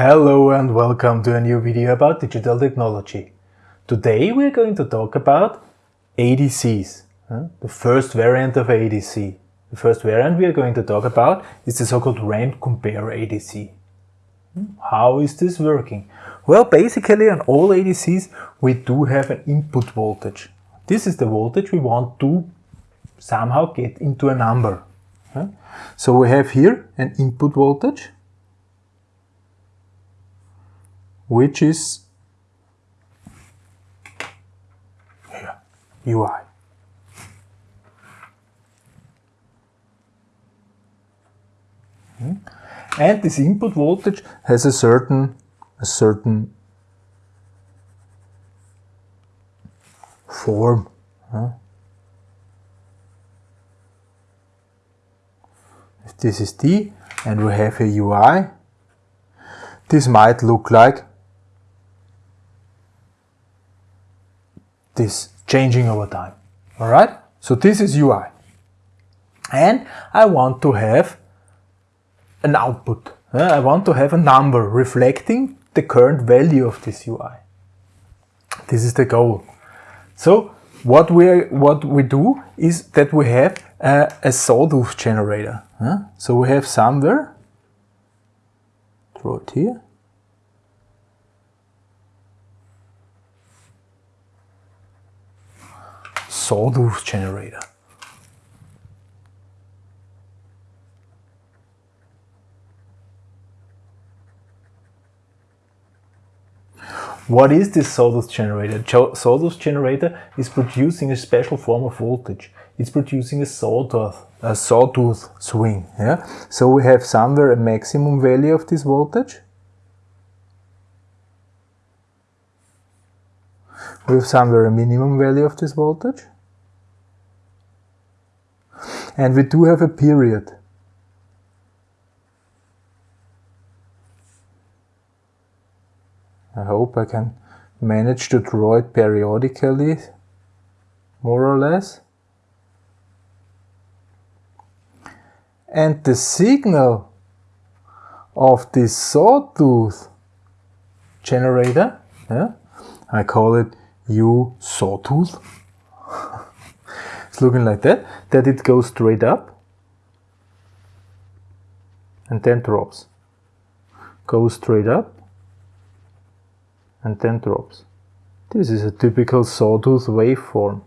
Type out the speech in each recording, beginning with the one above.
Hello and welcome to a new video about digital technology. Today we're going to talk about ADCs, the first variant of ADC. The first variant we are going to talk about is the so-called ramp compare ADC. Hmm? How is this working? Well, basically on all ADCs we do have an input voltage. This is the voltage we want to somehow get into a number. So we have here an input voltage which is here, UI. Hmm? And this input voltage has a certain, a certain form. If this is D and we have a UI, this might look like this changing over time. Alright? So this is UI. And I want to have an output. Eh, I want to have a number reflecting the current value of this UI. This is the goal. So what we what we do is that we have a, a sawtooth generator. Eh, so we have somewhere, draw it here, sawtooth generator. What is this sawtooth generator? Sawtooth generator is producing a special form of voltage. It's producing a sawtooth, a sawtooth swing. Yeah? So we have somewhere a maximum value of this voltage. We have somewhere a minimum value of this voltage. And we do have a period. I hope I can manage to draw it periodically, more or less. And the signal of this sawtooth generator, yeah, I call it U sawtooth, it's looking like that, that it goes straight up and then drops. Goes straight up and then drops. This is a typical sawtooth waveform.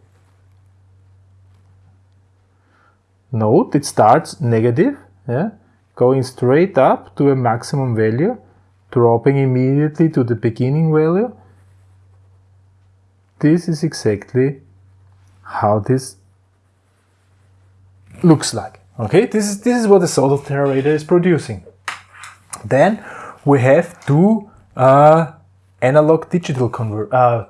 Note it starts negative, yeah, going straight up to a maximum value, dropping immediately to the beginning value. This is exactly how this looks like. Okay, this is, this is what the sawtooth generator is producing. Then we have two uh, analog digital convert, uh,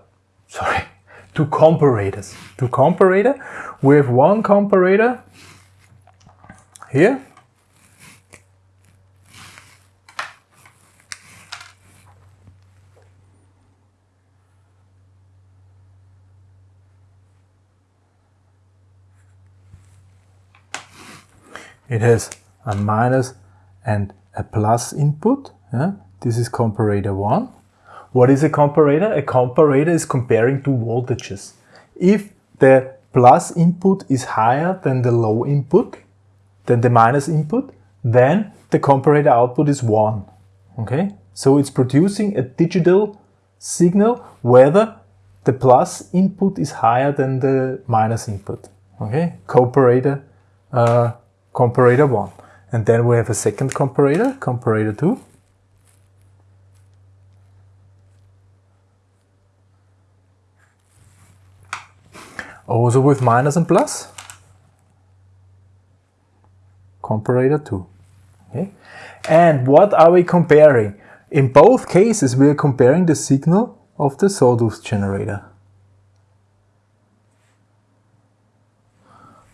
sorry, two comparators. Two comparator. We have one comparator here. It has a minus and a plus input. Yeah? This is comparator 1. What is a comparator? A comparator is comparing two voltages. If the plus input is higher than the low input, than the minus input, then the comparator output is 1. Okay, so it's producing a digital signal whether the plus input is higher than the minus input. Okay, comparator, uh, comparator 1. And then we have a second comparator, comparator 2. Also with minus and plus. Comparator 2. Okay. And what are we comparing? In both cases we are comparing the signal of the sawtooth generator.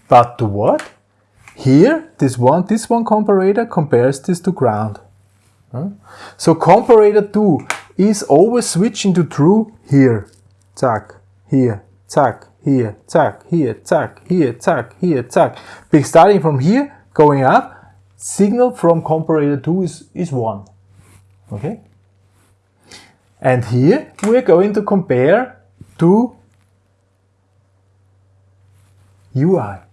But to what? Here, this one, this one comparator compares this to ground. So comparator 2 is always switching to true here, zack, here, zack, here, zack, here, zack, here, zack, here, zack. Starting from here, going up, signal from comparator 2 is, is 1. Okay? And here we're going to compare to UI.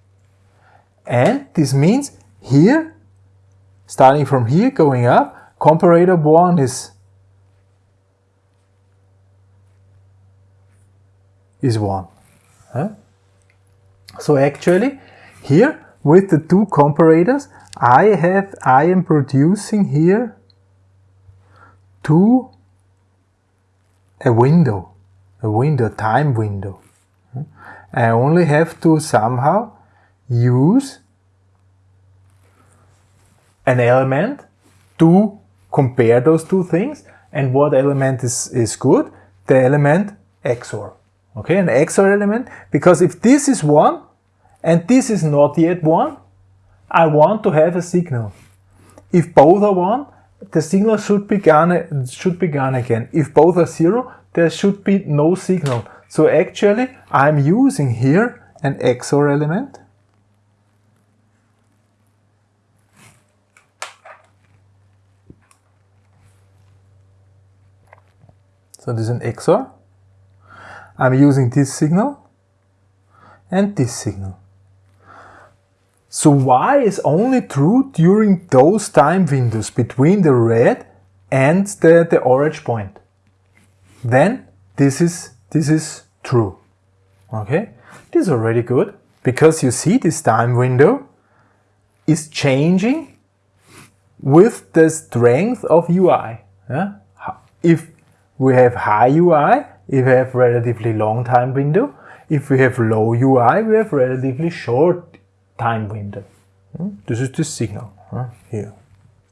And this means here, starting from here, going up, comparator 1 is, is 1. Huh? So actually, here, with the two comparators, I have, I am producing here two, a window, a window, time window. I only have to somehow use an element to compare those two things and what element is, is good? The element XOR. Okay, an XOR element because if this is 1 and this is not yet 1, I want to have a signal. If both are 1, the signal should be gone, should be gone again. If both are 0, there should be no signal. So actually I'm using here an XOR element So this is an XOR. I'm using this signal and this signal. So Y is only true during those time windows between the red and the, the orange point. Then this is, this is true. Okay, this is already good because you see this time window is changing with the strength of UI. Yeah? If we have high UI, if we have relatively long time window. If we have low UI, we have relatively short time window. Hmm? This is the signal here,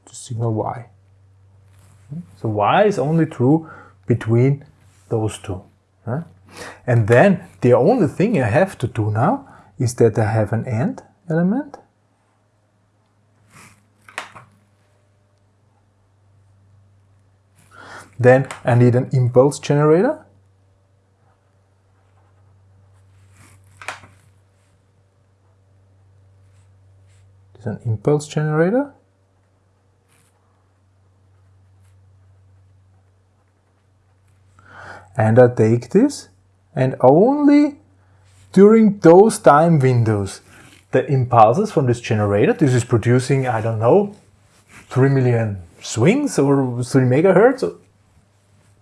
the signal Y. Hmm? So Y is only true between those two. And then the only thing I have to do now is that I have an AND element Then I need an impulse generator. It's an impulse generator. And I take this and only during those time windows the impulses from this generator, this is producing, I don't know, 3 million swings or 3 megahertz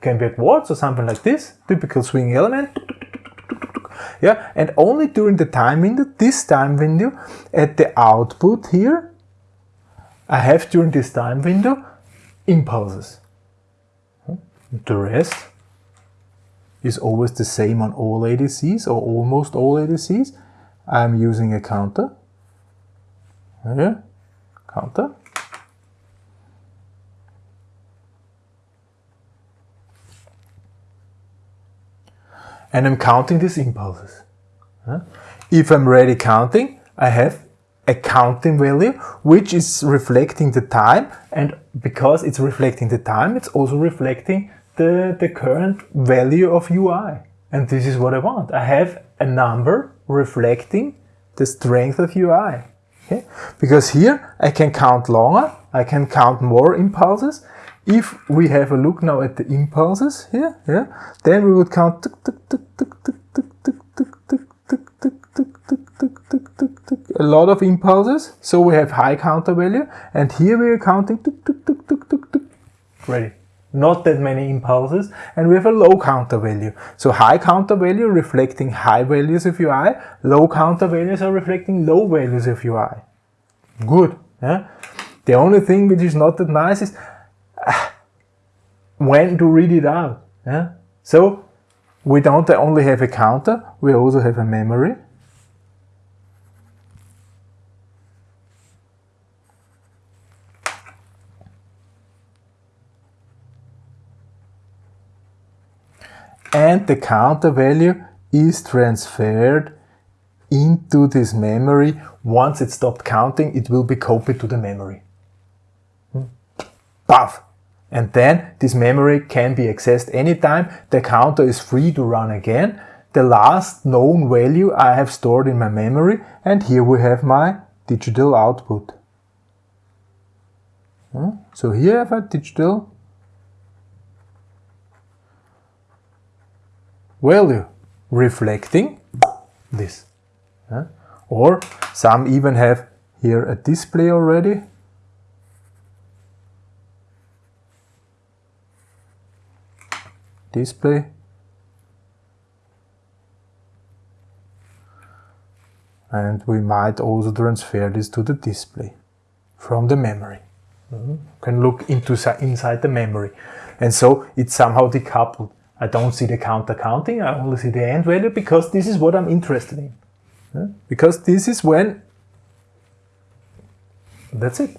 can be a quartz or something like this, typical swing element. Yeah, and only during the time window, this time window, at the output here, I have during this time window impulses. The rest is always the same on all ADCs or almost all ADCs. I'm using a counter. Yeah, counter. And I'm counting these impulses. If I'm ready counting, I have a counting value which is reflecting the time and because it's reflecting the time it's also reflecting the, the current value of UI and this is what I want. I have a number reflecting the strength of UI okay? because here I can count longer, I can count more impulses if we have a look now at the impulses here, yeah, then we would count a lot of impulses. So we have high counter value, and here we are counting ready. Not that many impulses, and we have a low counter value. So high counter value reflecting high values of UI, low counter values are reflecting low values of UI. Good. Yeah? The only thing which is not that nice is when to read it out. Yeah? So we don't only have a counter, we also have a memory. And the counter value is transferred into this memory. Once it stopped counting, it will be copied to the memory. Hmm. Puff! And then this memory can be accessed anytime. The counter is free to run again. The last known value I have stored in my memory and here we have my digital output. Hmm? So here I have a digital value reflecting this. Or some even have here a display already. Display. And we might also transfer this to the display from the memory. Mm -hmm. Can look into inside the memory. And so it's somehow decoupled. I don't see the counter counting, I only see the end value because this is what I'm interested in. Yeah? Because this is when, that's it.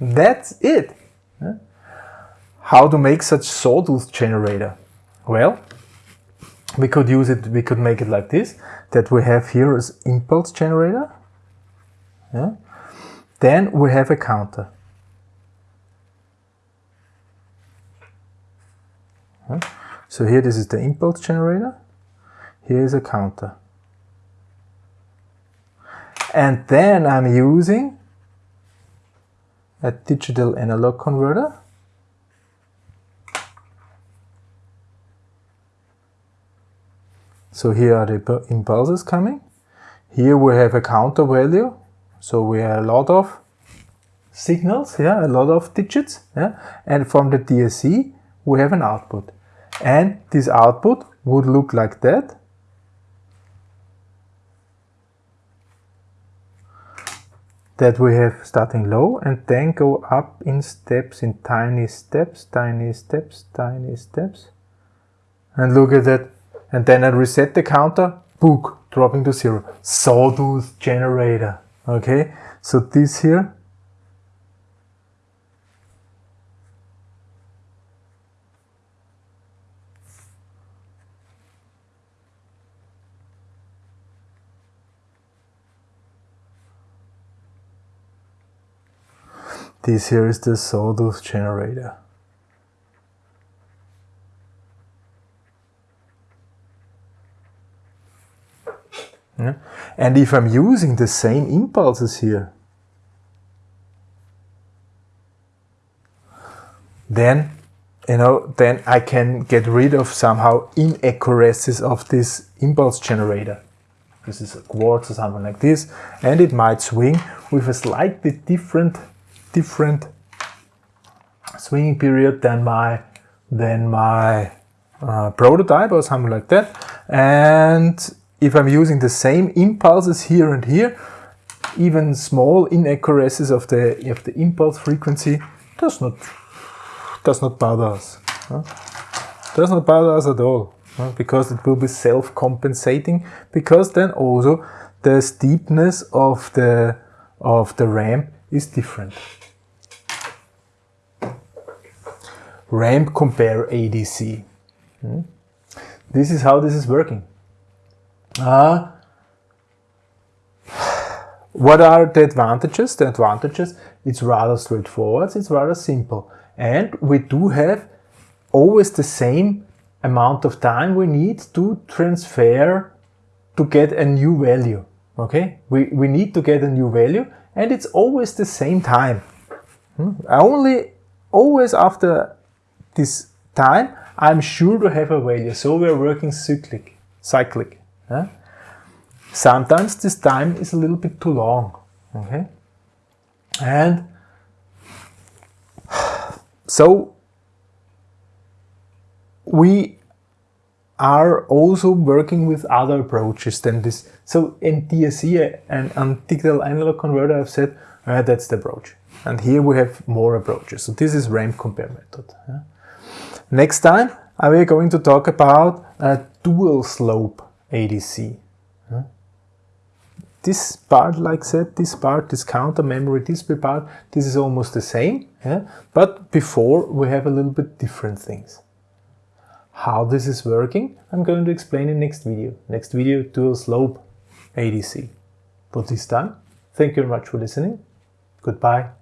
That's it. Yeah? How to make such sawtooth generator? Well, we could use it, we could make it like this, that we have here is impulse generator. Yeah? Then we have a counter. So here this is the impulse generator. Here is a counter. And then I'm using a digital analog converter. So here are the impulses coming. Here we have a counter value. So we have a lot of signals, yeah, a lot of digits. Yeah? And from the DSC, we have an output. And this output would look like that. That we have starting low and then go up in steps, in tiny steps, tiny steps, tiny steps. And look at that. And then I reset the counter, book, dropping to zero. Sawtooth generator. Okay, so this here This here is the sawtooth generator. Yeah. And if I'm using the same impulses here, then you know then I can get rid of somehow inaccuracies of this impulse generator. This is a quartz or something like this, and it might swing with a slightly different different swinging period than my than my uh, prototype or something like that. And if I'm using the same impulses here and here, even small inaccuracies of the of the impulse frequency does not does not bother us. Huh? Does not bother us at all huh? because it will be self-compensating. Because then also the steepness of the of the ramp is different. ramp compare ADC. Hmm? This is how this is working. Uh, what are the advantages? The advantages, it's rather straightforward, it's rather simple. And we do have always the same amount of time we need to transfer to get a new value. Okay, we, we need to get a new value and it's always the same time. Hmm? Only always after this time, I'm sure to have a value. So we're working cyclic. cyclic huh? Sometimes this time is a little bit too long. Okay? And so we are also working with other approaches than this. So in DSC and digital analog converter, I've said uh, that's the approach. And here we have more approaches. So this is ramp compare method. Yeah? Next time we are going to talk about a dual slope ADC. This part, like I said, this part, this counter memory display part, this is almost the same, yeah? but before we have a little bit different things. How this is working, I'm going to explain in next video. Next video, dual slope ADC. For this time, thank you very much for listening. Goodbye.